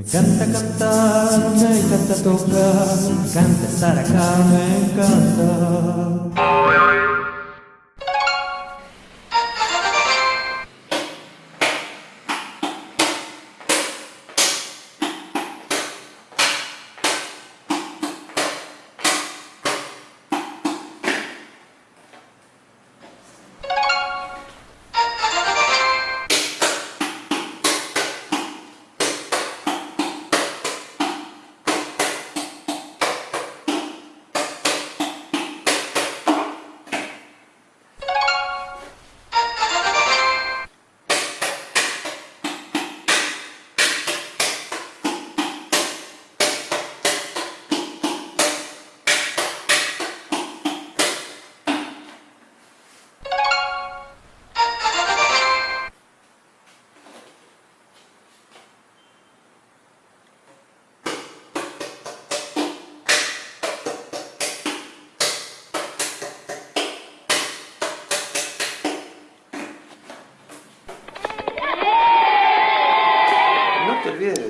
Me encanta cantar, me encanta tocar, me encanta estar acá, me encanta.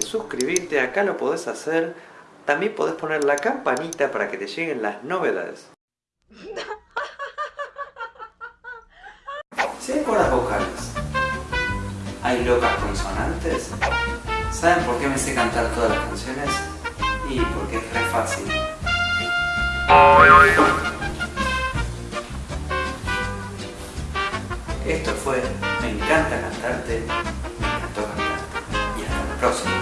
Suscribirte, acá lo podés hacer. También podés poner la campanita para que te lleguen las novedades. Si hay cuerdas vocales, hay locas consonantes, ¿saben por qué me sé cantar todas las canciones? Y porque es re fácil. Esto fue Me encanta cantarte, me encantó cantarte. Y hasta la próxima.